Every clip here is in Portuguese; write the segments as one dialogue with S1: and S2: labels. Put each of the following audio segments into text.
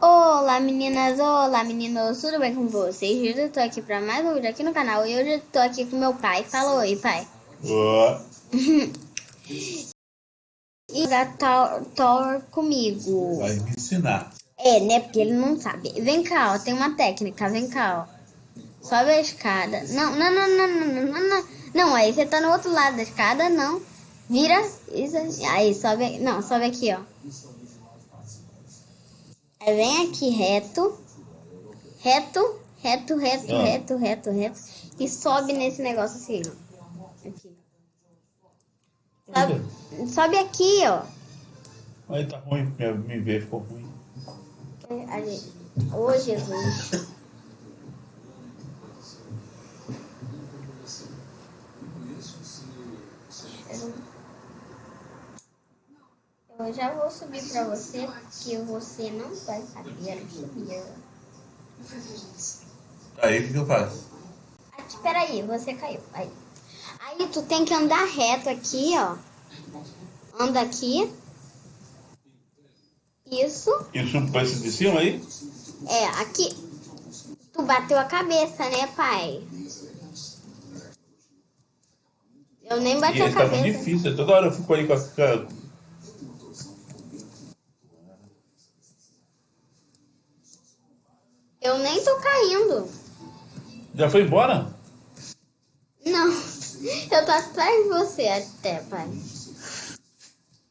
S1: Olá meninas, olá meninos, tudo bem com vocês? Hoje eu tô aqui pra mais um vídeo aqui no canal e hoje eu tô aqui com meu pai. Fala oi, pai.
S2: Ó,
S1: E jogar Thor, Thor comigo.
S2: vai me ensinar.
S1: É, né? Porque ele não sabe. Vem cá, ó, tem uma técnica, vem cá, ó. Sobe a escada. Não, não, não, não, não, não, não, não. Não, aí você tá no outro lado da escada, não. Vira, isso, aí sobe, não, sobe aqui, ó. Aí vem aqui reto, reto, reto, reto,
S2: Ah.
S1: reto, reto, reto. E sobe nesse negócio assim, ó. Aqui. Sobe, sobe aqui, ó.
S2: Aí tá ruim, me, ver ficou ruim.
S1: Ali. Ô, Jesus. Eu já vou subir pra você, que você não vai saber subir.
S2: Aí o que, eu faço?
S1: Ah, Espera aí, você caiu. Aí. aí tu tem que andar reto aqui, ó. Anda aqui. Isso.
S2: Isso pra esse de cima aí?
S1: É, aqui. Tu bateu a cabeça, né, pai? Eu nem bati
S2: E
S1: a
S2: tá muito
S1: cabeça.
S2: difícil. Toda hora eu fico aí com a. com a-
S1: Eu nem tô caindo.
S2: Já foi embora?
S1: Não. Eu tô atrás de você até, pai.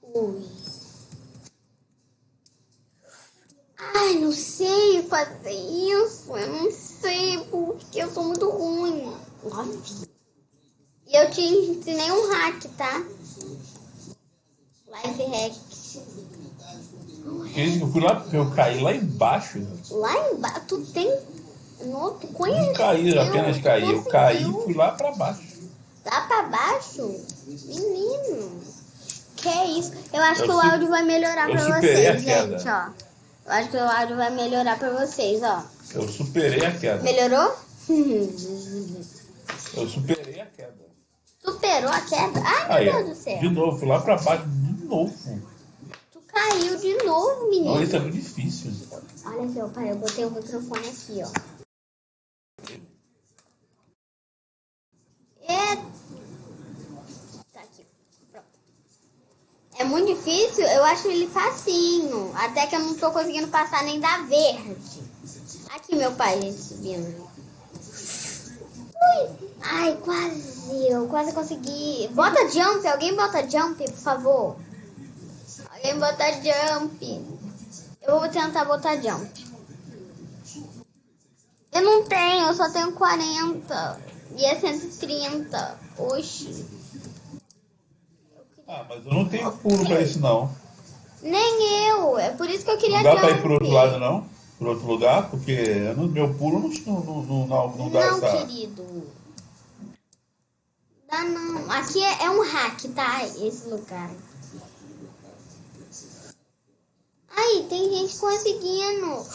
S1: Ui. Ai, não sei fazer isso. Eu não sei porque eu sou muito ruim. Nossa. E eu te ensinei um hack, tá? Life hack.
S2: Eu fui lá, eu caí lá embaixo.
S1: Lá embaixo, tu tem. No, tu
S2: Não
S1: conheceu?
S2: caí, apenas caí. Eu caí e fui lá pra baixo.
S1: Lá pra baixo? Menino. Que é isso? Eu acho
S2: Eu
S1: que o áudio vai melhorar
S2: eu
S1: pra vocês, gente, ó. Eu acho que o áudio vai melhorar pra vocês, ó.
S2: Eu superei a queda.
S1: Melhorou?
S2: Eu superei a queda.
S1: Superou a queda? Ai,
S2: Aí,
S1: meu Deus do céu.
S2: de novo, fui lá pra baixo de novo.
S1: Caiu de novo, menino.
S2: isso é muito difícil.
S1: Olha aqui, ó, pai. Eu botei o microfone aqui, ó. É. Tá aqui. Pronto. É muito difícil? Eu acho ele facinho. Até que eu não tô conseguindo passar nem da verde. Aqui, meu pai, gente, subindo. Ui! Ai, quase. Eu quase consegui. Bota jump. Alguém bota jump, por favor. Alguém bota jump. Eu vou tentar botar jump. Eu não tenho, eu só tenho 40. E é 130. Oxi.
S2: Ah, mas eu não tenho pulo pra isso não.
S1: Nem eu. É por isso que eu queria
S2: Não dá pra ir
S1: jump.
S2: pro outro lado não? Pro outro lugar? Porque não- meu pulo não, não, não, não, não dá
S1: Não,
S2: essa.
S1: querido. Dá não. Aqui é, é um hack, tá? Esse lugar. Aí, tem gente conseguindo.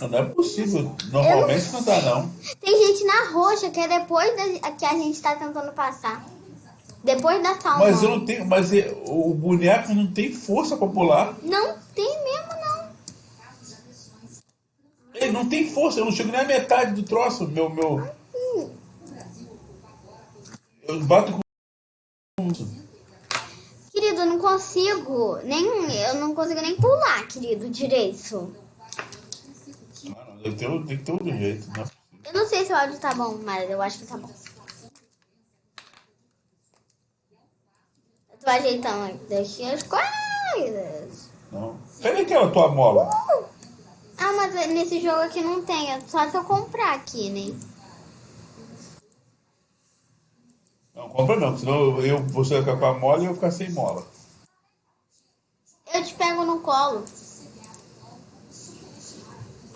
S2: Não é possível. Normalmente não dá não.
S1: Tem gente na roxa, que é depois da, que a gente tá tentando passar. Depois da salva.
S2: Mas eu não tenho. Mas é- o boneco não tem força pra pular.
S1: Não tem mesmo, não.
S2: Ele não tem força, eu não chego nem a metade do troço. Meu. meu... Eu bato com.
S1: Querido, eu não consigo. Nem, eu não consigo nem pular, querido, direito.
S2: Ter, tem que ter outro jeito, né?
S1: Eu não sei se o áudio tá bom, mas eu acho que tá bom. Eu tô ajeitando aqui as coisas.
S2: Não. Cadê aquela tua mola?
S1: Ah, mas nesse jogo aqui não tem. É só se eu comprar aqui, né?
S2: Não, compra não, senão eu, você vai ficar com a mola e eu vou ficar sem mola.
S1: Eu te pego no colo.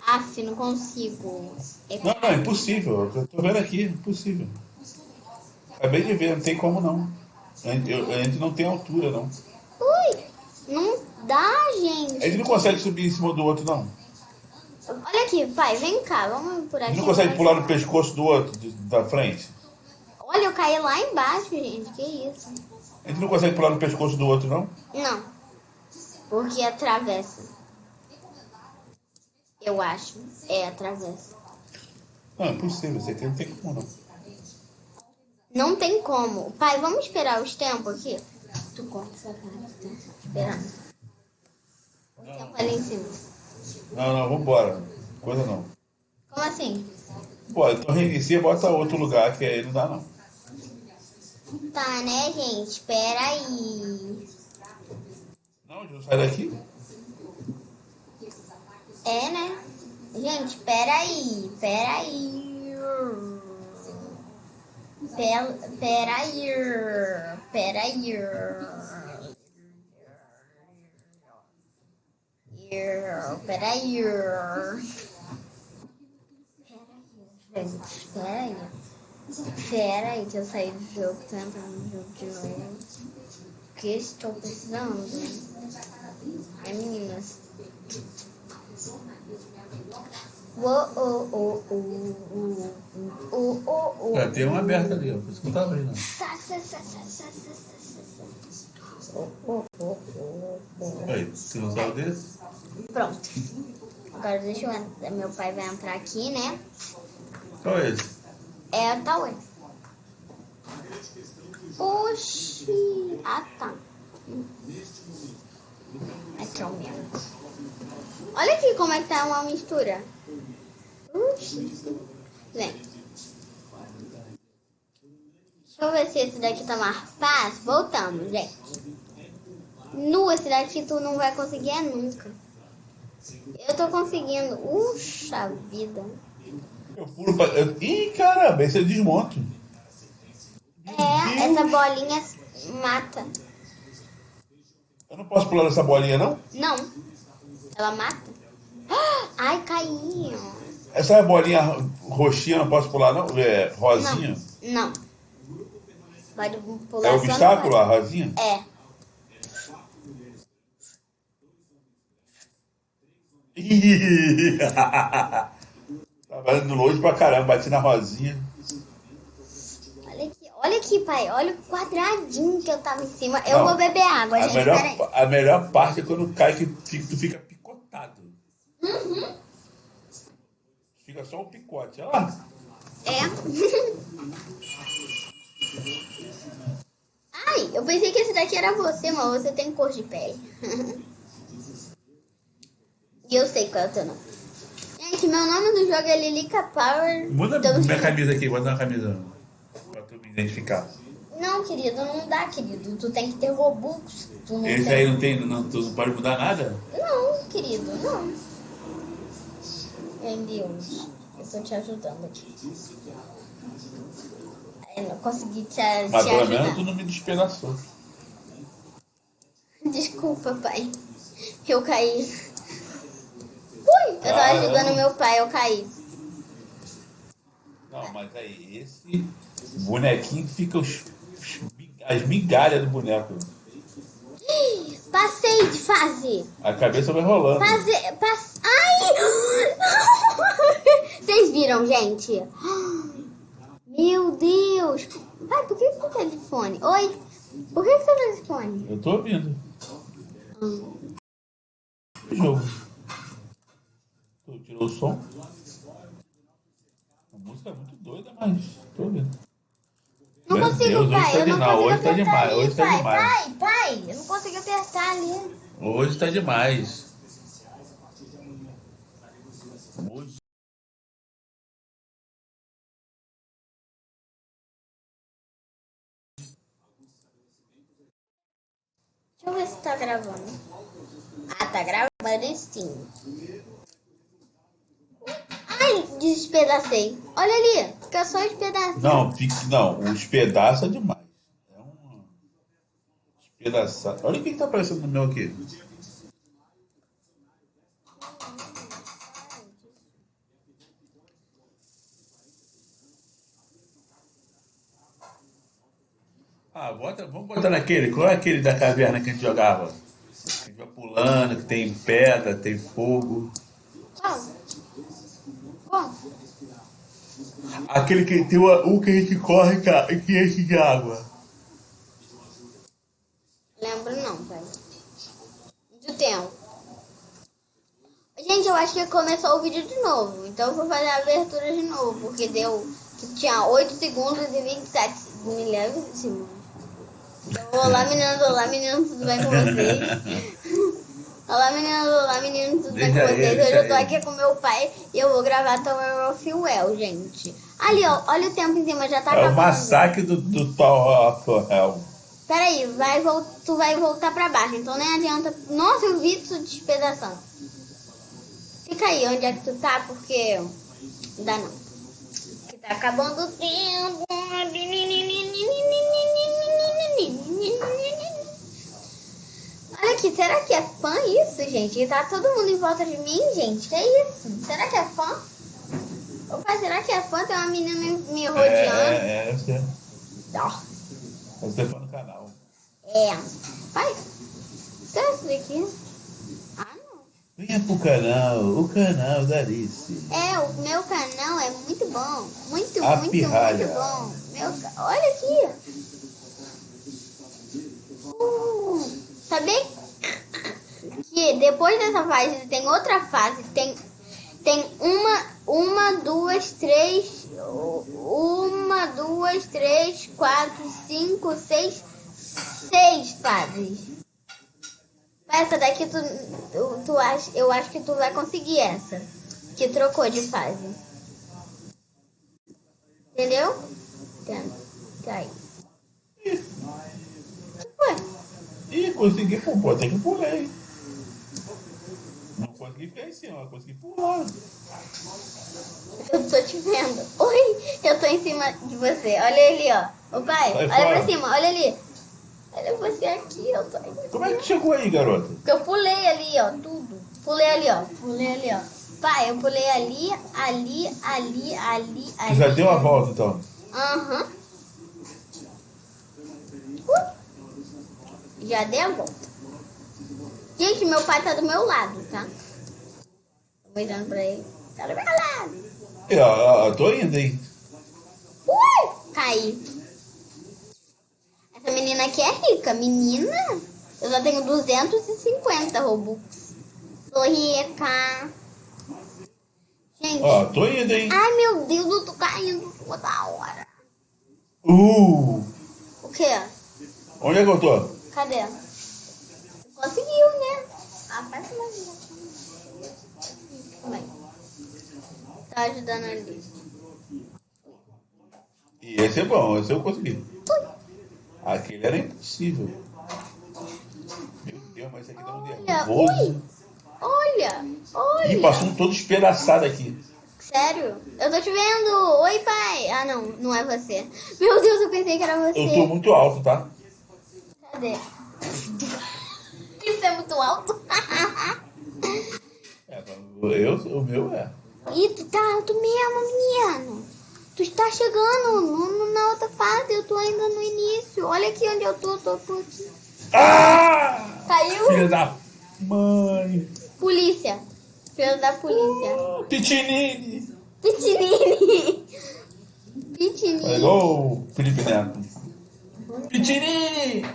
S1: Aff, não consigo. É
S2: Não, não, é impossível. Eu tô vendo aqui, impossível. Acabei de ver, não tem como não. A gente, eu- a gente não tem altura, não.
S1: Ui, não dá,
S2: A
S1: gente.
S2: gente não consegue subir em cima do outro, não.
S1: Olha aqui, pai, vem cá, vamos por
S2: A
S1: aqui.
S2: gente não consegue pular no pescoço do outro, da frente.
S1: Olha, eu caí lá embaixo, gente. Que isso?
S2: A gente não consegue pular no pescoço do outro, não?
S1: Não. Porque atravessa. Eu acho. É, atravessa.
S2: Não, é possível, você aqui não tem como não.
S1: Não tem como. Pai, vamos esperar os tempos aqui? Tu corta essa cara, tá? Esperando. O tempo ali em cima.
S2: Não, não, vambora. Coisa não.
S1: Como assim?
S2: Pô, então reinicia e bota outro lugar que aí não dá não.
S1: Tá, né, gente? Espera aí.
S2: Não, não sai daqui.
S1: É, né? Gente, espera aí. Espera aí. Pera, pera aí. Pera aí. Pera aí. Gente, espera aí. Espera aí que eu saí do jogo, tô entrando no jogo de novo. O que estou precisando? É meninas.
S2: É, tem uma aberta ali, ó. Por isso que não tá abrindo. Aí, você não sabe desse?
S1: Pronto. Agora deixa eu. Meu pai vai entrar aqui, né?
S2: Qual é esse?
S1: É a Tauê. Oxi. Ah, tá. Aqui é o meu. Olha aqui como é que tá uma mistura. Oxi. Vem. Deixa eu ver se esse daqui tá mais fácil. Voltamos, gente. Nu, esse daqui tu não vai conseguir é nunca. Eu tô conseguindo. Puxa vida.
S2: Eu pulo pra... eu- Ih, caramba, esse eu desmonto.
S1: É, essa bolinha mata.
S2: Eu não posso pular nessa bolinha, não?
S1: Não. Ela mata. Ai, caí.
S2: Essa bolinha roxinha eu não posso pular, não? É, rosinha?
S1: Não. Pode pular
S2: É
S1: só
S2: obstáculo, a rosinha?
S1: É.
S2: Indo longe pra caramba, bati na rosinha.
S1: Olha aqui, olha aqui, pai. Olha o quadradinho que eu tava em cima. Eu
S2: Não.
S1: vou beber água,
S2: A
S1: gente.
S2: melhor, a melhor parte é quando cai que tu fica picotado.
S1: Uhum.
S2: Fica só o picote, olha lá.
S1: É. Ai, eu pensei que esse daqui era você, mas você tem cor de pele. e eu sei qual é o teu nome. Gente, meu nome do jogo é Lilica Power.
S2: Muda
S1: Então-
S2: minha camisa aqui, bota na camisa pra tu me identificar.
S1: Não, querido, não dá, querido. Tu tem que ter Robux. Tu não
S2: Esse
S1: tem.
S2: aí não tem, não, tu não pode mudar nada?
S1: Não, querido, não. Meu Deus, eu tô te ajudando aqui. Eu não consegui te, te
S2: Mas pelo menos
S1: ajudar.
S2: tu não me despedaçou.
S1: Desculpa, pai. Eu caí. Ui, eu tava
S2: Caramba.
S1: ajudando meu pai, eu caí.
S2: Não, mas aí, esse bonequinho fica os, as migalhas do boneco.
S1: Passei de fase.
S2: A cabeça vai rolando.
S1: Fase. Pass... Ai! Vocês viram, gente? Meu Deus! Pai, por que você telefone? Oi? Por que você telefone?
S2: Eu tô ouvindo.
S1: Hum.
S2: Jogo. O som? A música é muito doida, mas tô ouvindo.
S1: Não
S2: Meu
S1: consigo,
S2: Deus, hoje
S1: pai.
S2: tá
S1: eu não
S2: demais,
S1: consigo
S2: hoje tá demais,
S1: ali,
S2: hoje tá
S1: pai.
S2: demais.
S1: Pai, pai, eu não consigo apertar ali.
S2: Hoje tá demais. Hoje.
S1: Deixa eu ver se tá gravando. Ah, tá gravando sim. Ai, despedacei. Olha ali, fica só despedaçando.
S2: Não, fique, não, os pedaços é demais. É um. Despedaçado. Olha o que, que tá aparecendo no meu aqui. Ah, bota, vamos botar naquele. Qual é aquele da caverna que a gente jogava? Que a gente vai pulando, que tem pedra, tem fogo.
S1: Qual?
S2: Aquele que tem o, o que a gente corre ca- que enche de água.
S1: Lembro não, pai. Do tempo. Gente, eu acho que começou o vídeo de novo. Então eu vou fazer a abertura de novo, porque deu que tinha 8 segundos e 27 milésimos. Então, olá meninas, olá meninos, tudo bem com vocês? olá meninas, olá meninos, tudo bem com vocês? Hoje eu tô aqui com meu pai e eu vou gravar Tower of Well, gente. Ali, ó, olha o tempo em cima, já tá
S2: É o
S1: acabando.
S2: massacre do, do Tower of Hell.
S1: Peraí, vai, tu vai voltar pra baixo, então nem adianta. Nossa, eu vi isso despedaçando. Fica aí onde é que tu tá, porque não dá não. Que tá acabando o tempo. Olha aqui, será que é fã isso, gente? Tá todo mundo em volta de mim, gente. Que isso? Será que é fã? Opa, será que é fã? Tem uma menina me, me
S2: É,
S1: rodeando.
S2: é, é, você,
S1: Ó.
S2: você foi no canal.
S1: É. Pai, será isso daqui? Ah, não.
S2: Venha pro canal, o canal da Alice.
S1: É, o meu canal é muito bom. Muito,
S2: A
S1: muito,
S2: pirralha.
S1: muito bom. Meu, olha aqui. Uh, sabia que depois dessa fase tem outra fase. Tem, tem uma, uma, duas, três. Uma, duas, três, quatro, cinco, seis. Seis fases. Essa daqui tu, tu, tu acha, eu acho que tu vai conseguir essa. Que trocou de fase. Entendeu? Entendo. Tá aí. Que foi?
S2: Consegui pô, pô, tem que pular, hein? Não consegui ficar em cima, mas consegui pular.
S1: Eu tô te vendo. Oi, eu tô em cima de você. Olha ali, ó. Ô pai,
S2: Vai
S1: olha
S2: fora.
S1: pra cima, olha ali. Olha você aqui, eu tô aí.
S2: Como é que chegou aí, garota?
S1: Porque eu pulei ali, ó, tudo. Pulei ali, ó. Pulei ali, ó. Pai, eu pulei ali, ali, ali, ali, ali.
S2: já deu a volta, então.
S1: Aham. Uh. Já dei a volta. Gente, meu pai tá do meu lado, tá? Tô olhando pra ele. Tá do meu lado.
S2: É, ó, ó, tô indo, hein?
S1: Ui! Caí. Essa menina aqui é rica. Menina, eu só tenho 250 Robux. Sou rica. Gente.
S2: Ó, tô indo, hein?
S1: Ai, meu Deus, eu tô caindo toda hora.
S2: Uh!
S1: O quê?
S2: Onde é que eu tô?
S1: Cadê? Conseguiu, né? Ah, faz mais aí. Tá ajudando ali.
S2: E esse é bom, esse eu consegui. Aquele era impossível. Meu Deus, mas esse aqui dá um
S1: Olha,
S2: nervoso.
S1: Olha! Olha!
S2: Ih, passou um todo espedaçado aqui.
S1: Sério? Eu tô te vendo! Oi, pai! Ah, não, não é você. Meu Deus, eu pensei que era você.
S2: Eu tô muito alto, tá?
S1: Cadê? Isso é muito alto.
S2: É, eu, o meu é.
S1: Ih, tu tá alto mesmo, menino. Tu está chegando no- na outra fase, eu tô ainda no início. Olha aqui onde eu tô, tô, tô aqui.
S2: Ah!
S1: Caiu?
S2: Filha da mãe!
S1: Polícia. Filho da polícia.
S2: Ah, Pitinini!
S1: Pitinini. Pitinini.
S2: o Felipe Neto. Pitinini!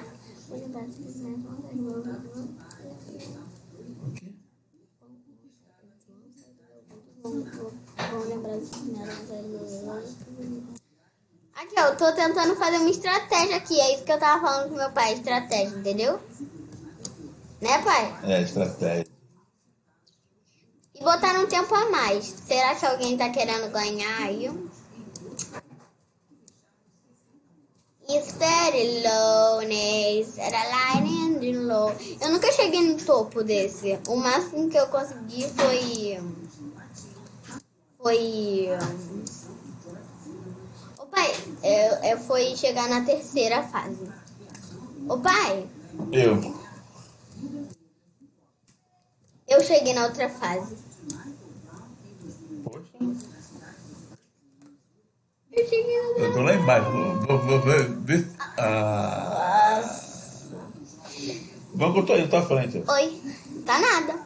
S1: Aqui, ó, eu tô tentando fazer uma estratégia aqui. É isso que eu tava falando com meu pai, estratégia, entendeu? Né, pai?
S2: É, estratégia.
S1: E botar um tempo a mais. Será que alguém tá querendo ganhar aí? Steady lowness, era line and low. Eu nunca cheguei no topo desse. O máximo que eu consegui foi. Foi. Ô pai, é, é, foi chegar na terceira fase. Ô pai,
S2: Eu.
S1: eu cheguei na outra fase. Eu na
S2: tô lá embaixo. Vou, vou, vou ver. ver- Ah. Vamos que eu tô indo, tô à frente.
S1: Oi, tá nada.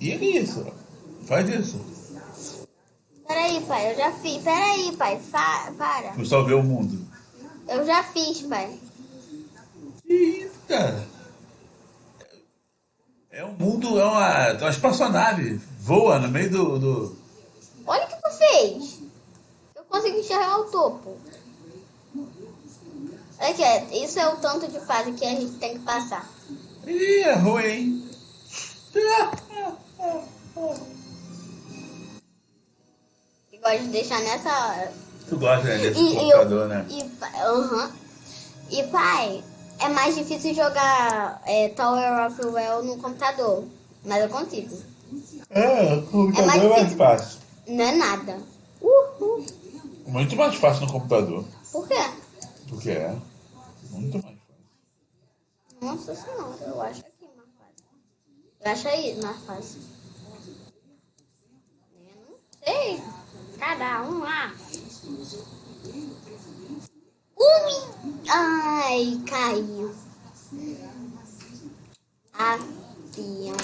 S2: E é isso. Faz isso.
S1: Peraí, pai, eu já fiz. Peraí, pai, fa- para.
S2: Tu salvei o mundo.
S1: Eu já fiz, pai.
S2: Que isso, cara? É um mundo, é uma, é uma espaçonave. Voa no meio do, do...
S1: Olha o que tu fez. Eu consegui enxergar o topo. Aqui, isso é o tanto de fase que a gente tem que passar.
S2: Ih, é ruim.
S1: E gosto de deixar nessa hora.
S2: Tu gosta né, desse
S1: E,
S2: computador,
S1: eu,
S2: né?
S1: e, uhum. e pai, é mais difícil jogar é, Tower of Well no computador. Mas eu consigo.
S2: É, o computador
S1: É mais
S2: é mais fácil.
S1: Não é nada.
S2: Muito mais fácil no computador.
S1: Por quê?
S2: Porque é. Muito mais fácil.
S1: Nossa senhora, eu acho aqui mais fácil. Eu acho aí mais fácil. Eu não sei. Cada um lá. Ui! Ai, caiu. Avião.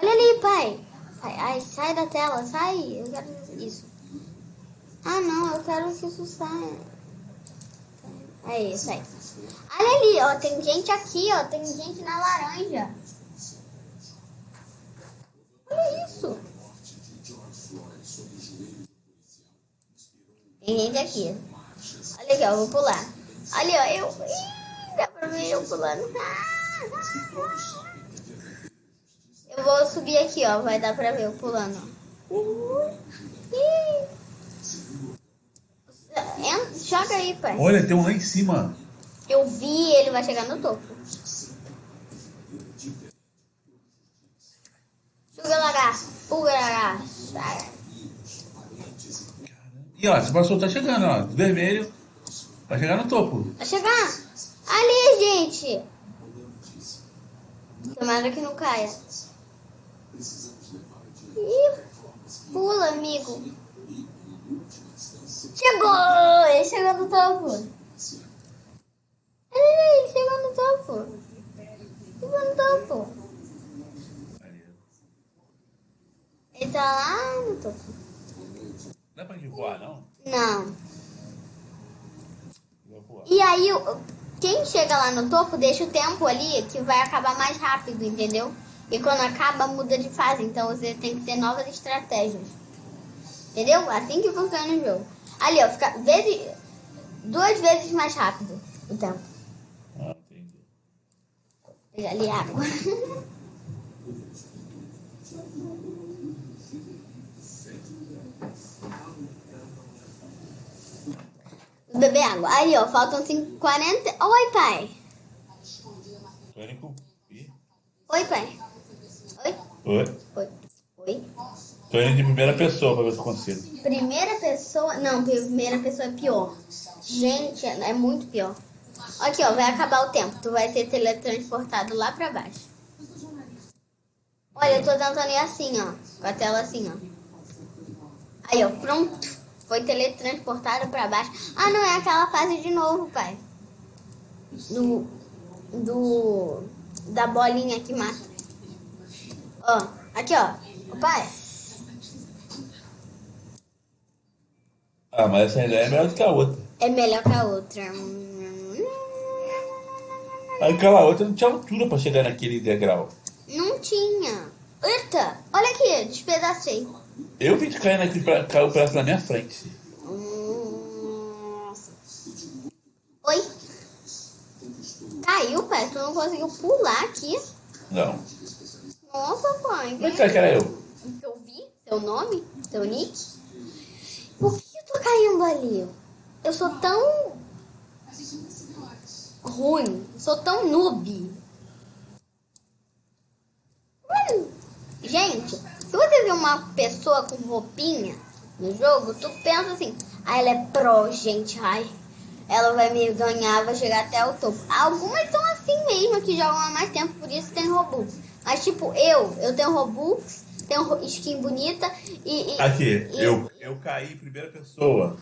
S1: Olha ali, pai. Pai, Ai, sai da tela, sai. Eu quero isso. Ah, não, eu quero que isso saia. É isso aí. Olha ali, ó, tem gente aqui, ó, tem gente na laranja. Olha isso. Tem gente aqui. Olha aqui, ó, eu vou pular. Ali, ó, eu. Ih, dá pra ver eu pulando. Eu vou subir aqui, ó, vai dar pra ver eu pulando. Ih. Joga aí, pai.
S2: Olha, tem um lá em cima.
S1: Eu vi, ele vai chegar no topo. Suga lagarto, suga lagarto.
S2: E ó, você passou, tá chegando, ó. Vermelho. Vai chegar no topo.
S1: Vai chegar. Ali, gente. Tomara que não caia. Ih, pula, amigo. Chegou! Ele chegou no topo. Ele chegou no topo. Chegou no topo. Ele tá lá no topo.
S2: Não é pra gente voar, não?
S1: Não. E aí, quem chega lá no topo deixa o tempo ali que vai acabar mais rápido, entendeu? E quando acaba, muda de fase. Então você tem que ter novas estratégias. Entendeu? Assim que funciona o jogo. Ali, ó, fica vezes, duas vezes mais rápido o tempo.
S2: Ah, entendi.
S1: Pegar ali água. Beber água. Aí, ó, faltam 5, 40. Oi, pai. Oi, pai. Oi.
S2: Oi.
S1: Oi.
S2: Tô indo de primeira pessoa pra ver o que aconteceu.
S1: Primeira pessoa. Não, primeira pessoa é pior. Gente, é é muito pior. Aqui, ó, vai acabar o tempo. Tu vai ser teletransportado lá pra baixo. Olha, eu tô tentando ir assim, ó. Com a tela assim, ó. Aí, ó, pronto. Foi teletransportado pra baixo. Ah, não, é aquela fase de novo, pai. Do. Do. Da bolinha que mata. Ó, aqui, ó. Ô, pai.
S2: Ah, mas essa ideia é melhor do que a outra.
S1: É melhor que a outra.
S2: Aquela outra não tinha altura pra chegar naquele degrau.
S1: Não tinha. Eita, olha aqui, despedacei.
S2: Eu vi de cair naquele pra, caiu o pedaço na minha frente.
S1: Nossa. Oi? Caiu, pai? Tu não conseguiu pular aqui?
S2: Não.
S1: Nossa, pai.
S2: Como é que era eu?
S1: Eu vi seu nome, seu nick. Por que caindo ali? Eu sou tão ruim, sou tão noob. Hum, Gente, se você vê uma pessoa com roupinha no jogo, tu pensa assim, ah, ela é pro, gente, ai, ela vai me ganhar, vai chegar até o topo. Algumas são assim mesmo, que jogam há mais tempo, por isso tem Robux. Mas tipo, eu, eu tenho Robux, tenho ro- skin bonita e... e
S2: Aqui,
S1: e-
S2: eu, eu caí em primeira pessoa.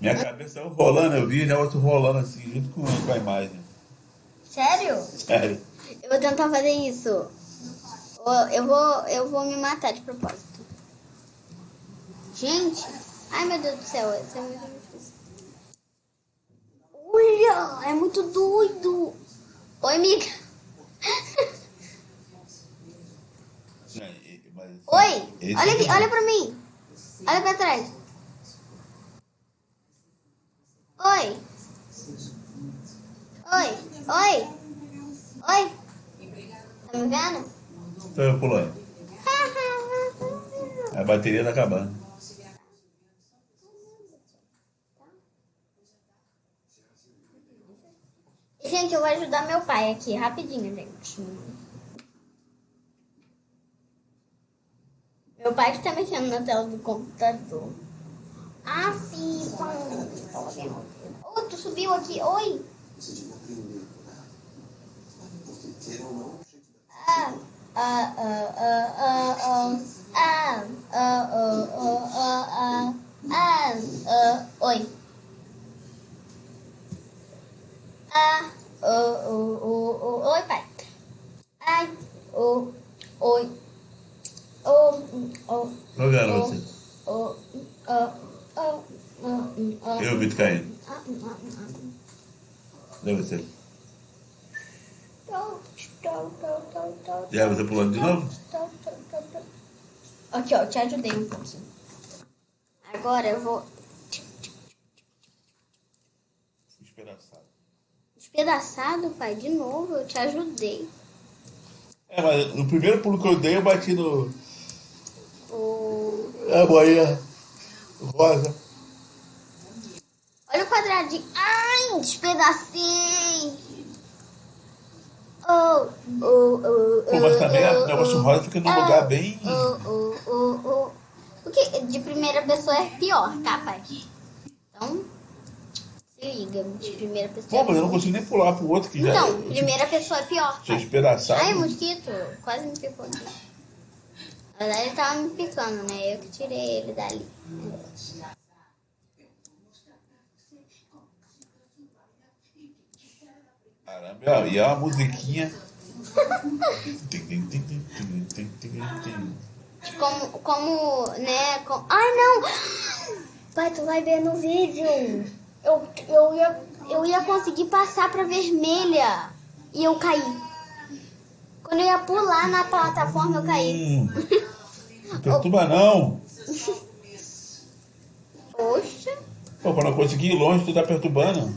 S2: Minha cabeça eu rolando, eu vi, né? Outro rolando assim, junto com, com a imagem.
S1: Sério?
S2: Sério.
S1: Eu vou tentar fazer isso. Eu- Eu vou, eu vou me matar de propósito. Gente, ai meu Deus do céu, isso é muito difícil. Olha, é muito doido. Oi, amiga. Oi,
S2: Esse
S1: olha aqui,
S2: aqui.
S1: olha pra mim. Olha pra trás. Oi. Oi, oi. Oi. Tá me vendo?
S2: Tô eu pulando. A bateria tá acabando.
S1: Gente, eu vou ajudar meu pai aqui, rapidinho, gente. Pai que tá mexendo na tela do computador. Ah, sim. Oh, tu subiu aqui. Oi. Ah, ah, ah, ah, ah, ah. Ah, ah, ah, ah, ah, ah. Ah, ah, oi. Ah, oh, oh, oh, oh, oi, pai. Ai, oh, oi. Oh, oh,
S2: Ô, garoto.
S1: oh, oh, oh, oh, oh.
S2: Eu,
S1: ah.
S2: Cadê você?
S1: Tô,
S2: Já você pulando de novo?
S1: Aqui, ó, eu te ajudei um pouquinho. Agora eu vou
S2: Despedaçado.
S1: despedaçado, pai, de novo. Eu te ajudei.
S2: É, mas no primeiro pulo que eu dei, eu bati no.
S1: O...
S2: A boinha rosa.
S1: Olha o quadradinho. Ai, despedacei. Oh, oh, oh,
S2: Pô, mas também
S1: oh,
S2: o negócio
S1: oh,
S2: rosa fica num
S1: oh,
S2: lugar bem.
S1: Oh, oh, oh, oh. O que de primeira pessoa é pior, tá, pai? Então, se liga, de primeira pessoa.
S2: Pô, mas eu não consigo nem pular pro outro que já.
S1: Então,
S2: tipo,
S1: primeira pessoa é pior. Pai.
S2: despedaçado.
S1: Ai, mosquito, quase me aqui. Verdade, ele tava me picando, né? Eu que tirei ele dali.
S2: Caramba, e é uma musiquinha.
S1: Como, como, né? com- Ai, não! Pai, tu vai ver no vídeo. Eu, eu, ia, eu ia conseguir passar pra vermelha. E eu caí. Quando eu ia pular na plataforma, eu caí.
S2: Hum, não perturba não.
S1: Poxa.
S2: Pô, quando eu conseguir ir longe, tu tá perturbando.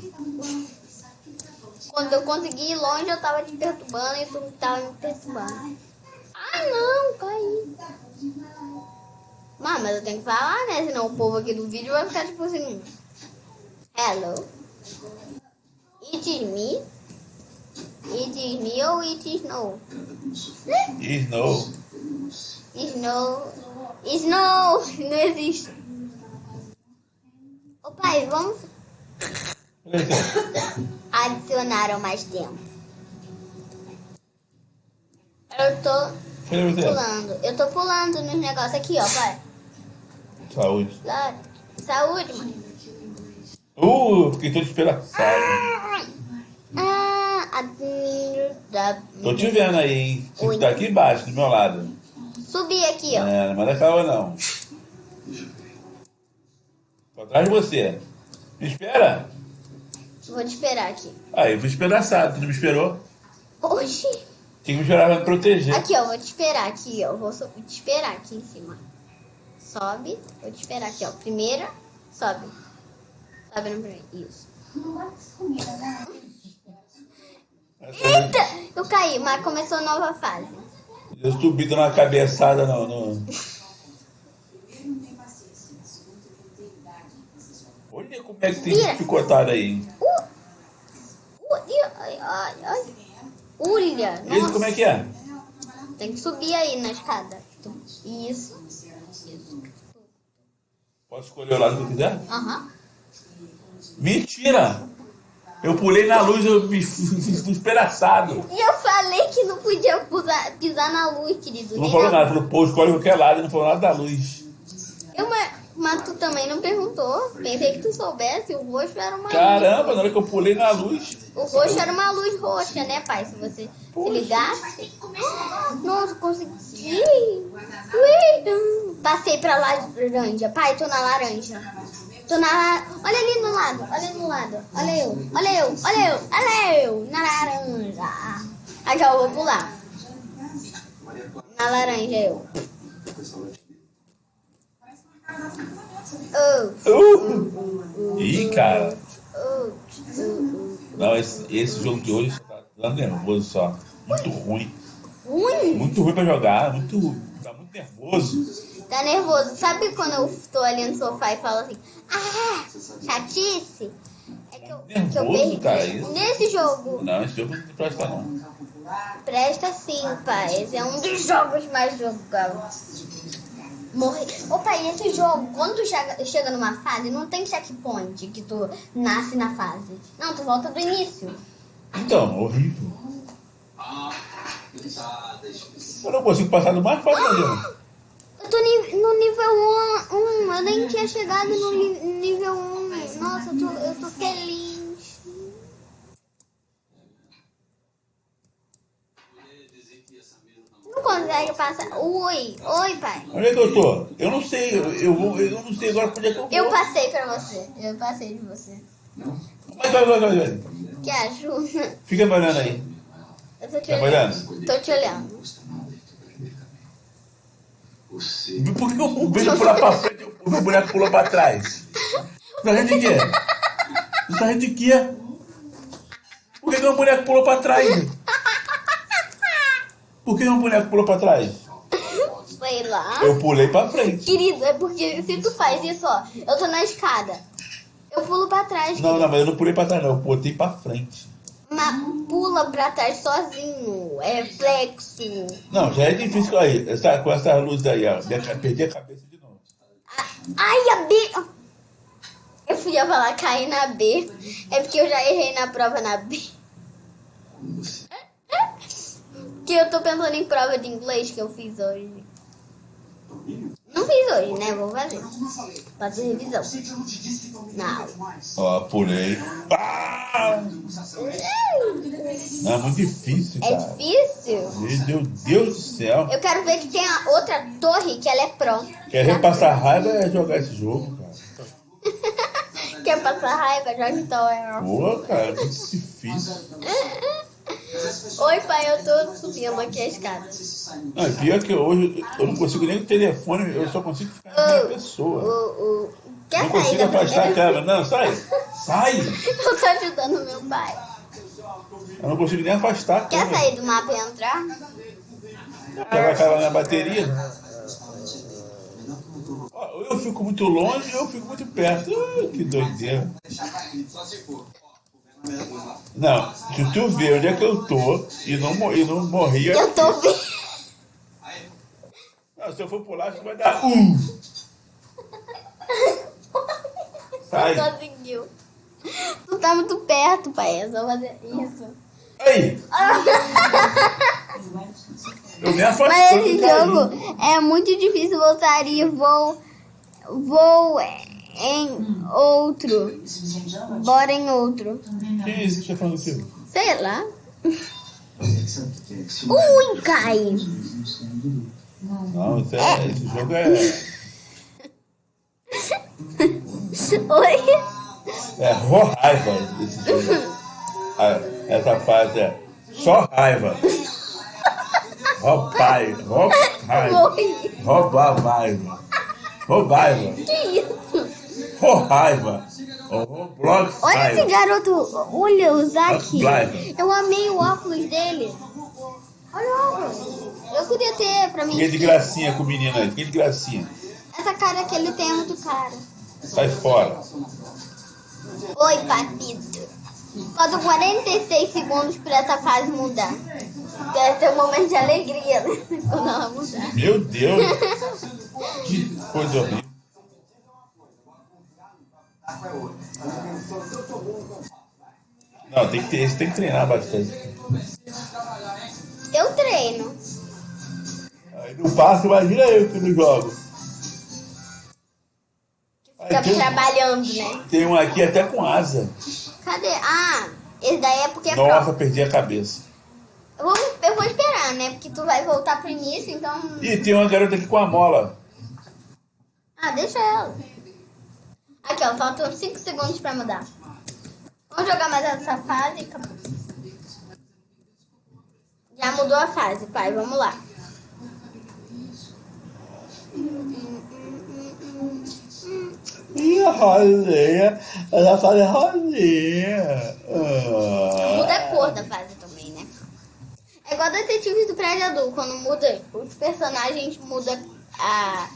S1: Quando eu consegui ir longe, eu tava te perturbando e tu tava me perturbando. Ah, não, caí. Mano, mas eu tenho que falar, né? Senão o povo aqui do vídeo vai ficar tipo assim. Hello. It is me. It ou it is no?
S2: Snow.
S1: Snow. Snow. Não existe. Ô pai, vamos
S2: Olha aqui,
S1: adicionar mais tempo. Eu tô pulando. Eu tô pulando nos negócios aqui, ó, pai.
S2: Saúde.
S1: Saúde, mãe.
S2: Uh, fiquei todo despedaçado.
S1: Ah.
S2: Tô te vendo aí, hein? Você
S1: Oi.
S2: tá aqui embaixo, do meu lado.
S1: Subi aqui, ó.
S2: É, não manda calma não. Tô atrás de você. Me espera.
S1: Vou te esperar aqui.
S2: Aí, eu fui despedaçado, tu não me esperou?
S1: Oxi.
S2: Tinha que me esperar pra me proteger.
S1: Aqui, ó. Vou te esperar aqui, ó. Vou te esperar aqui em cima. Sobe. Vou te esperar aqui, ó. Primeira, sobe. Sobe no primeiro. Isso. Eita! Eu caí, mas começou nova fase.
S2: Eu subi dando uma cabeçada no. no... Olha como é que tem
S1: Vira.
S2: picotado aí.
S1: Uh! Uh! Ulha!
S2: Esse
S1: Nossa.
S2: como é que é?
S1: Tem que subir aí na escada. Isso. Isso.
S2: Posso escolher o lado que eu quiser?
S1: Aham.
S2: Mentira! Eu pulei na luz, eu me fiz despedaçado.
S1: E eu falei que não podia pisar, pisar na luz, querido.
S2: Não falou
S1: na-
S2: nada, falou, pô, escolhe qualquer lado, não falou nada da luz.
S1: Eu, mas, mas tu também não perguntou. Pensei que tu soubesse. O roxo era uma
S2: Caramba,
S1: luz.
S2: na hora que eu pulei na luz.
S1: O roxo era uma luz roxa, né, pai? Se você se
S2: Poxa.
S1: ligasse. Nossa, consegui. Ui. Passei pra laranja. Pai, tô na laranja. Tô na. Olha ali no lado, olha ali no lado. Olha eu, olha eu, olha eu, olha eu. Na laranja. Aqui eu vou pular. Na laranja eu.
S2: Uh. uh! Ih, cara.
S1: Uh!
S2: Não, esse, esse jogo de hoje tá dando nervoso só. Muito ruim.
S1: Ruim?
S2: Muito ruim pra jogar. Muito, tá muito nervoso.
S1: Tá nervoso. Sabe quando eu tô ali no sofá e falo assim, ah, chatice? É que eu, é que eu
S2: Nervoso,
S1: perdi.
S2: cara, isso.
S1: Nesse jogo,
S2: Não, esse jogo não presta não.
S1: presta sim, pai. Esse é um dos jogos mais jogados. Morrer. Ô pai, esse jogo, quando tu chega, chega numa fase, não tem checkpoint que tu nasce na fase. Não, tu volta do início.
S2: Então, horrível. Eu não consigo passar do mais fácil ainda.
S1: Eu tô no nível 1, um, eu nem tinha chegado no nível 1. Nossa, eu tô, eu tô feliz. Não consegue passar. Oi, oi, pai.
S2: É que eu não sei, eu, eu, vou, eu não sei agora onde é que eu vou.
S1: Eu passei pra você. Eu passei de você.
S2: Vai, vai, vai, vai, vai.
S1: Que ajuda.
S2: Fica olhando aí.
S1: Eu tô te
S2: Tá
S1: olhando.
S2: olhando?
S1: Tô te olhando.
S2: Por que o boneco pula pra frente e o boneco pula pra trás? Tá rindo de quê? Você tá rindo de quê? Por que, o boneco pulou pra trás? Por que o boneco pulou pra trás?
S1: Foi lá.
S2: Eu pulei pra frente.
S1: Querido, é porque se tu faz isso, ó, eu tô na escada. Eu pulo pra trás.
S2: Não, não, mas eu não pulei pra trás, não. Eu botei pra frente.
S1: Mas pula pra trás sozinho. É reflexo.
S2: Não, já é difícil aí. Essa, com essa luz aí, ó. Perdi a cabeça de novo.
S1: Ai, a B. Eu fui falar cair na B. É porque eu já errei na prova na B. Que eu tô pensando em prova de inglês que eu fiz hoje. Não fiz hoje, né? Vou fazer. Fazer revisão. Não.
S2: Ó, pulei. Ah! Não, é muito difícil,
S1: É
S2: cara.
S1: difícil.
S2: Meu Deus do céu.
S1: Eu quero ver que tem a outra torre que ela é pró.
S2: Quer ver passar raiva é jogar esse jogo, cara.
S1: Quer passar raiva? Joga então. é.
S2: Pô, cara, é muito difícil.
S1: Oi, pai, eu tô subindo aqui a escada.
S2: E pior que hoje eu não consigo nem o telefone, eu só consigo ficar na minha pessoa.
S1: O, o... Quer
S2: Não
S1: sair
S2: consigo afastar a câmera. Não, sai! Sai!
S1: Eu tô ajudando meu pai.
S2: Eu não consigo nem afastar a
S1: Quer
S2: câmera.
S1: sair do mapa e entrar?
S2: Porque vai acabar minha bateria. Eu fico muito longe eu fico muito perto. Ai, que doideira. Não, se tu ver onde é que eu tô e não, e não morri, eu-
S1: Eu tô vendo.
S2: Não, se eu for pular, acho que vai dar um. Sai.
S1: Não conseguiu. Tu tá muito perto, pai. É só fazer isso.
S2: Aí! Eu me afastei.
S1: Mas esse jogo é muito difícil voltar e vou. Vou em outro. Bora em outro.
S2: Que isso que você tá falando aqui?
S1: Sei lá. Ui, cai.
S2: Não, isso é, esse jogo é,
S1: Oi.
S2: é raiva. Esse jogo. Ah, Essa fase é só raiva.
S1: Morri.
S2: Roubar raiva. Roubaiva.
S1: Que isso?
S2: Ró raiva.
S1: Olha esse garoto. Olha o Zack. Eu amei o óculos dele. Olha o óculos. Eu queria ter pra mim.
S2: Fiquei de gracinha com o menino aí. Fiquei de gracinha.
S1: Essa cara que ele tem é muito cara.
S2: Sai fora.
S1: Oi, papito. Faltam 46 segundos pra essa fase mudar. Deve ter um momento de alegria né?
S2: Meu Deus. Que coisa horrível. Não, tem que ter, tem que treinar bastante.
S1: Eu treino.
S2: Aí não passa, imagina eu que não jogo.
S1: Fica
S2: tem,
S1: trabalhando, né?
S2: tem um aqui até com asa.
S1: Cadê? Ah, esse daí é porque é
S2: Nossa, perdi a cabeça.
S1: Eu vou, eu vou esperar, né? Porque tu vai voltar pro início, então.
S2: Ih, tem uma garota aqui com a mola.
S1: Ah, deixa ela. Aqui, ó, faltam 5 segundos pra mudar. Vamos jogar mais essa fase e acabou. Já mudou a fase, pai, vamos lá.
S2: Ih, rosinha. Ela faz rosinha. Ah.
S1: Muda a cor da fase também, né? É igual Detetives do Adulto, quando muda os personagens, muda a,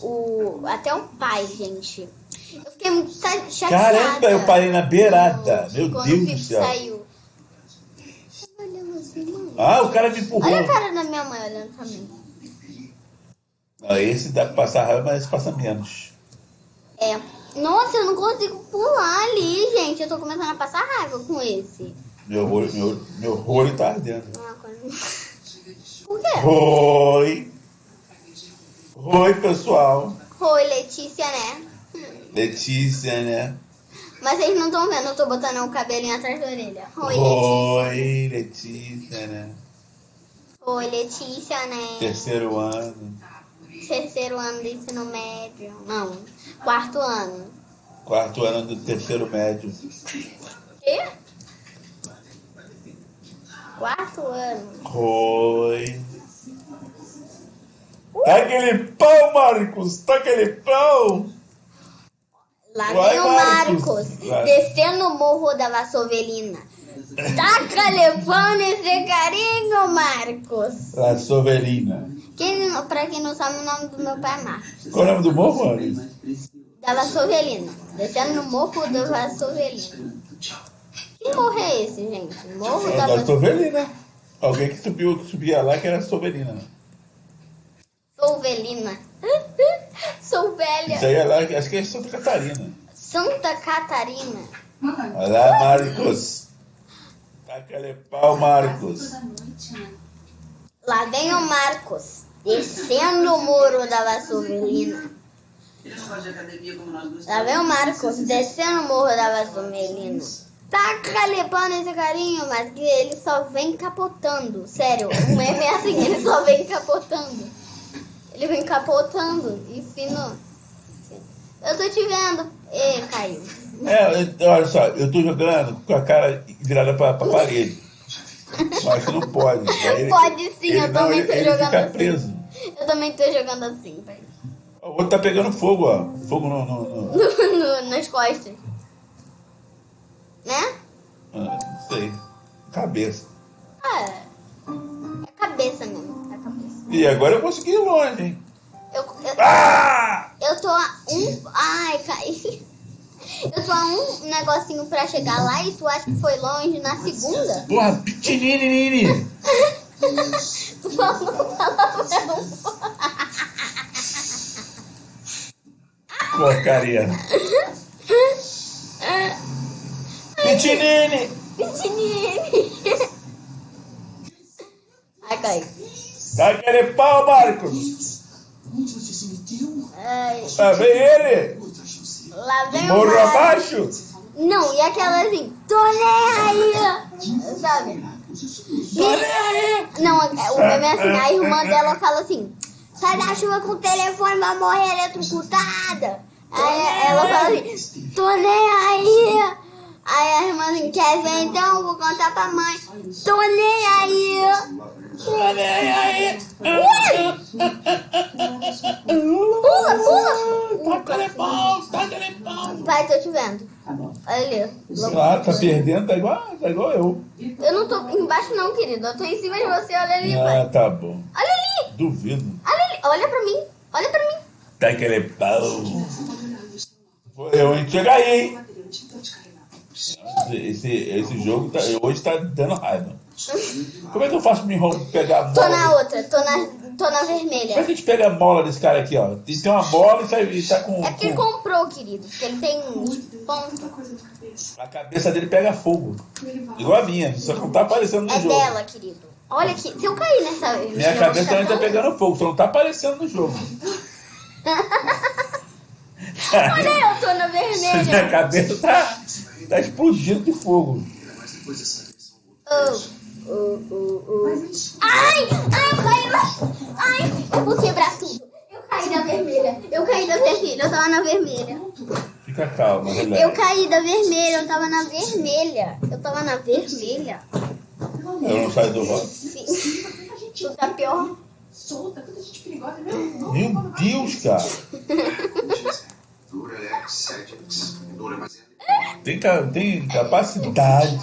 S1: o, até o pai, gente. Eu fiquei muito cha- chateada.
S2: Caramba, eu parei na beirada. Meu
S1: quando
S2: Deus do céu.
S1: saiu.
S2: Ah, o cara me empurrou.
S1: Olha a cara da minha mãe olhando pra mim.
S2: Ah, esse dá pra passar raiva, mas passa menos.
S1: É. Nossa, eu não consigo pular ali, gente. Eu tô começando a passar raiva com esse.
S2: Meu olho, meu, meu olho tá ardendo.
S1: Ah, Por quê?
S2: Oi. Oi, pessoal.
S1: Oi, Letícia, né?
S2: Letícia, né?
S1: Mas vocês não estão vendo, eu tô botando o cabelinho atrás da orelha. Oi, Letícia.
S2: Oi, Letícia, né?
S1: Oi, Letícia, né?
S2: Terceiro ano.
S1: Terceiro ano do ensino médio. Não, quarto ano.
S2: Quarto ano do terceiro médio.
S1: Quê? Quarto ano.
S2: Oi. Tá aquele pão, Marcos! Tá aquele pão!
S1: Lá
S2: Vai,
S1: vem o
S2: Marcos.
S1: Marcos,
S2: Vai.
S1: descendo o morro da Vassovelina. Taca levando esse carinho, Marcos.
S2: La Sovelina.
S1: Quem, pra quem não sabe, o nome do meu pai é Marcos.
S2: Qual é o nome do morro, mano?
S1: Da Vassovelina. Descendo no morro da Vassovelina. Que morro é esse, gente? Morro
S2: É
S1: da
S2: da
S1: Vassovelina.
S2: Sovelina. Alguém que subiu, que subia lá que era Sovelina.
S1: Souvelina. Sou velha.
S2: Isso aí é lá, acho que é Santa Catarina.
S1: Santa Catarina.
S2: Olá, Marcos. Tá aquele pau, Marcos.
S1: Lá vem o Marcos, descendo o muro da Vassovelina. Lá vem o Marcos, descendo o morro da Vassovelina. Tá calipando esse carinho, mas que ele só vem capotando. Sério, o meme é assim, ele só vem capotando. Ele vem capotando e fino. Eu tô te vendo. Ê, caiu.
S2: É, olha só, eu tô jogando com a cara virada pra, pra parede. Mas não pode. Ele-
S1: Pode sim,
S2: ele
S1: eu
S2: não,
S1: também
S2: ele-
S1: tô
S2: ele
S1: jogando
S2: fica
S1: assim.
S2: preso.
S1: Eu também tô jogando assim, pai.
S2: O outro tá pegando fogo, ó. Fogo no. no, no-
S1: No- no- nas costas. Né?
S2: ah, não sei. Cabeça.
S1: Ah, é cabeça mesmo. É cabeça.
S2: E agora eu consegui ir longe, hein?
S1: Eu, eu,
S2: Ah!
S1: eu tô a um. Ai, caí. Eu tô a um negocinho pra chegar lá e tu acha que foi longe na segunda?
S2: Porra, pitinini!
S1: Tu falou palavrão.
S2: Porcaria. Pitinini!
S1: Pitinini. Ai, cai.
S2: Tá aquele pau, Marcos!
S1: Ai,
S2: Tá vem ele!
S1: lá vem o
S2: Morro abaixo!
S1: Não, e aquela assim, tô nem aí, sabe? Não, é- o meme é assim, a irmã dela fala assim, sai da chuva com o telefone, vai morrer eletrocutada. Aí ela fala assim, tô nem aí. Aí a irmã assim, quer ver então? Vou contar pra mãe. Tô nem aí. Pula, pula.
S2: Tá aquele pau, tá aquele pau!
S1: Pai, tô te vendo. Olha ali.
S2: Ah, tá perdendo, tá igual, tá igual eu.
S1: Eu não tô embaixo não, querido. Eu tô em cima de você. Olha ali, pai.
S2: Ah, tá bom.
S1: Olha ali.
S2: Duvido.
S1: Olha ali. Olha pra mim. Olha pra mim.
S2: Tá aquele pau. Foi eu, hein? Chega aí, hein? Esse, esse jogo tá, hoje tá dando raiva. Como é que eu faço pra me enrolar, pegar a
S1: Tô
S2: mola?
S1: na outra. Tô na, tô na
S2: Como é
S1: vermelha.
S2: que a gente pega a mola desse cara aqui, ó? Tem tem uma bola e e tá com,
S1: É porque ele
S2: com-
S1: comprou, querido. Porque ele tem ponto.
S2: A cabeça dele pega fogo. Igual a minha, só que não tá aparecendo no
S1: É
S2: jogo.
S1: dela, querido. Olha aqui. Se eu cair nessa...
S2: Minha cabeça também tá pegando fogo, só não tá aparecendo no jogo.
S1: Olha, eu tô na
S2: Minha
S1: vermelha.
S2: cabeça tá, tá explodindo de fogo.
S1: Oh, oh, oh, oh. Ai, ai, eu caí lá. Ai, eu vou quebrar tudo. Eu caí da vermelha. Eu caí da vermelha. Eu tava na vermelha.
S2: Fica calma,
S1: Eu
S2: relaxa.
S1: caí da vermelha. Eu tava na vermelha. Eu tava na vermelha.
S2: Eu não saio do rosto.
S1: Sim. Tu tá pior.
S3: solta, tanta gente perigosa?
S2: Meu Deus, cara.
S4: 7
S2: Tem, tem capacidade.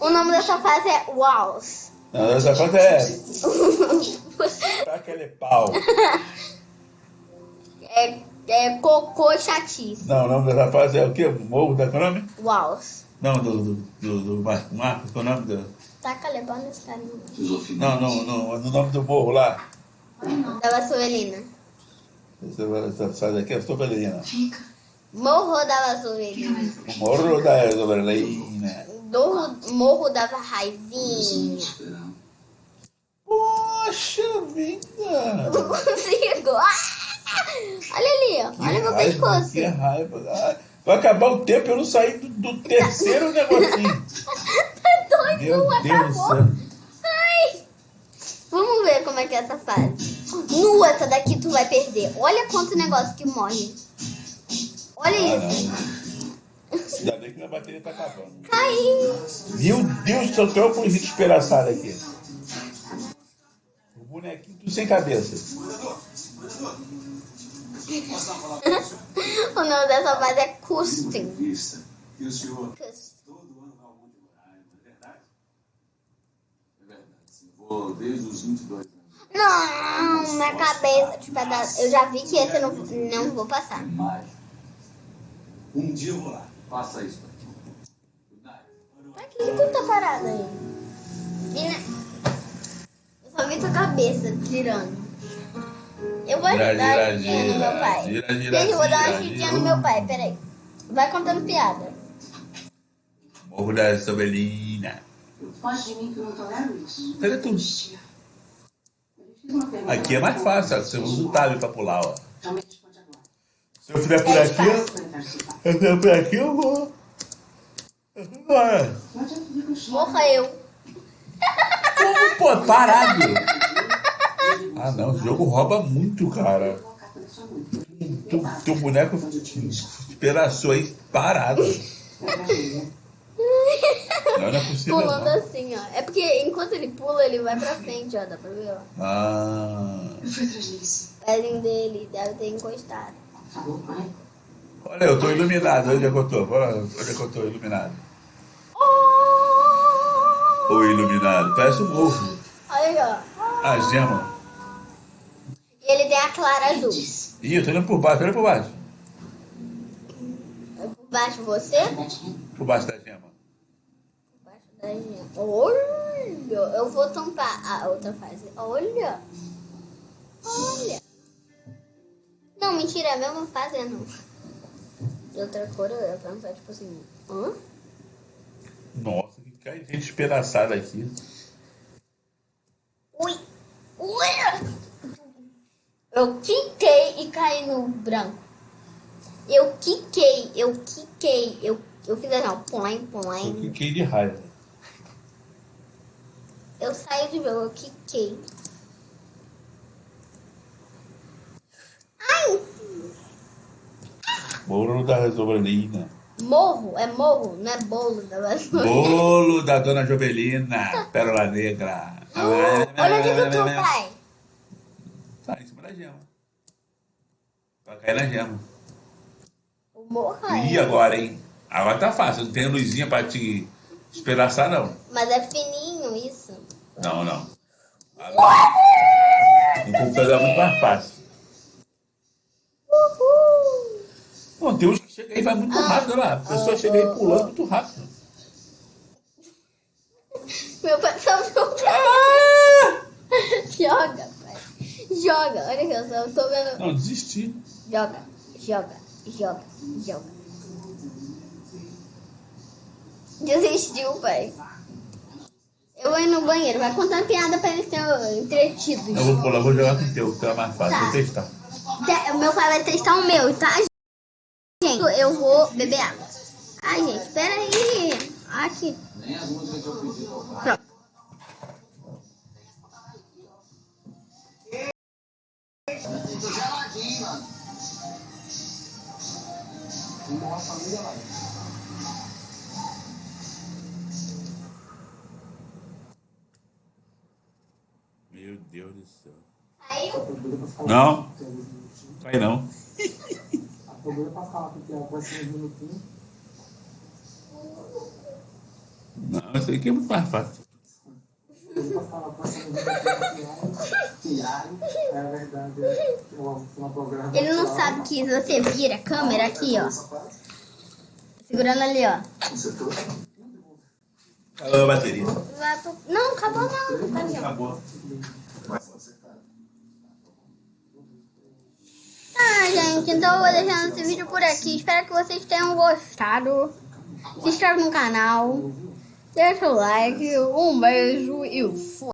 S1: O nome dessa fase é Walls.
S2: Não, essa fase é. Aquele pau.
S1: É, é cocô chatice.
S2: Não, o nome dessa fase é o quê? Morro da qual é o nome?
S1: Walls.
S2: Não, do, do, do, do Marcos, qual é o nome do.
S1: Taca levando esse carinha.
S2: Não, não, não, o nome do morro lá.
S1: Da Vassourina.
S2: Essa, essa fase aqui é Sobelina.
S1: Morro da Vassourina.
S2: O morro da Sobelina.
S1: Morro, morro da Raivinha.
S2: Poxa vida!
S1: Não consigo. Ah! Olha ali, ó. Olha meu pescoço.
S2: Que raiva. Ai, Vai acabar o tempo eu não saí do, do terceiro negocinho.
S1: Tá doido,
S2: Meu do
S1: acabou. Ai. Vamos ver como é que é essa fase. Nu, essa daqui tu vai perder. Olha quanto negócio que morre. Olha
S2: Ah,
S1: isso.
S2: Ainda bem que minha bateria tá acabando.
S1: Caiu.
S2: Meu Deus do céu, que eu fui despedaçado aqui. O bonequinho tudo sem cabeça.
S1: O nome dessa fase é Custom.
S3: vista. E o senhor todo ano Roraima, não é verdade? É verdade, sim. Vou desde os 22 anos.
S1: Não, na cabeça de pedaço. Eu já vi que esse eu não, não vou passar.
S3: Um dia eu vou lá. Faça isso pra.
S1: Pra que, que tu tá parado aí? Eu só vi tua cabeça girando. Eu vou
S2: Gira,
S1: dar
S2: gira,
S1: uma giradinha no
S2: gira,
S1: meu pai.
S2: gira, gira,
S1: Gente, eu vou dar uma
S2: gira, gira.
S1: no meu pai, peraí. Vai contando piada.
S2: Morro da Sobelina.
S4: Foge de mim que eu não tolero isso.
S2: Cadê tu? Aqui é mais fácil, ó. você usa o tab pra pular, ó.
S4: Então me responde agora.
S2: Se eu fizer por
S1: É
S2: aqui, eu fizer por aqui, eu vou.
S4: Choro.
S1: Morra eu.
S2: Como, pô, parado? Ah, não, esse jogo rouba muito, cara.
S4: Vou.
S2: Tu, teu boneco esperaçou aí parado.
S4: É.
S2: Não, não é possível.
S1: Pulando
S2: Não.
S1: assim, ó. É porque enquanto ele pula, ele vai pra frente, ó. Dá pra ver, ó.
S2: Ah.
S1: O pezinho dele deve ter encostado.
S4: Falou?
S2: Olha, eu tô iluminado. Onde é que eu tô? Olha, Onde é que eu tô iluminado? Ô, iluminado. Parece um ovo.
S1: Olha aí, ó.
S2: A gema.
S1: E ele tem a clara azul.
S2: Ih, eu tô olhando por baixo. Olha por baixo.
S1: É Por baixo você?
S2: Por baixo da gema.
S1: Por baixo da gema. Olha! Eu vou tampar a outra fase. Olha! Olha! Não, mentira, é a mesma fase, não. De outra cor, eu ia pensar, tipo assim... Hã?
S2: Nossa, que cai gente despedaçada aqui.
S1: Ui! Ui! Eu quiquei e caí no branco. Eu quiquei, eu quiquei, eu, eu fiz assim, ó, põe,
S2: Eu
S1: põe.
S2: fiquei de raiva.
S1: Eu saí do jogo, eu quiquei. Ai!
S2: Bolo da Jovelina.
S1: Morro, é morro, não é bolo da vassoura.
S2: Bolo da Dona Jovelina. Pérola Negra.
S1: Olha onde que tu vai.
S2: Tá em cima da gema. Vai cair na gema.
S1: O morro
S2: E
S1: é.
S2: agora, hein? Agora tá fácil. Não tem luzinha pra te espedaçar, não.
S1: Mas é fininho isso.
S2: Não, não. Agora, o computador é muito mais fácil. Bom, tem uns que chegam aí vai muito
S1: Ah.
S2: rápido lá. A pessoa
S1: Ah,
S2: chega aí
S1: ah,
S2: pulando
S1: ah.
S2: muito rápido.
S1: Meu pai só meu pé. Joga, pai. Joga. Olha aqui, eu só tô vendo.
S2: Não, desisti.
S1: Joga, joga, joga, joga. Desistiu, pai. Eu vou ir no banheiro, vai contando piada pra eles serem entretidos.
S2: Eu vou pular, vou jogar com o teu, que é mais fácil.
S1: Tá.
S2: Vou testar.
S1: Te- O meu pai vai testar o meu, tá? Eu vou beber água. Ai, gente, pera aí. Aqui.
S3: Nem as músicas que eu pedi tocar.
S1: Pronto.
S2: Meu Deus do céu.
S1: Aí,
S2: Não? Cai não.
S5: A problema é pra falar porque ela vai ser uns minutinhos.
S3: Não, isso aqui é muito mais fácil.
S1: Ele não sabe que você vira a câmera aqui, ó. Segurando ali, ó.
S3: Acabou a bateria.
S1: Não, acabou não.
S3: Acabou.
S1: Ah, gente, então eu vou deixando esse vídeo por aqui. Espero que vocês tenham gostado. Se inscreve no canal. Deixa o like. Um beijo e fui.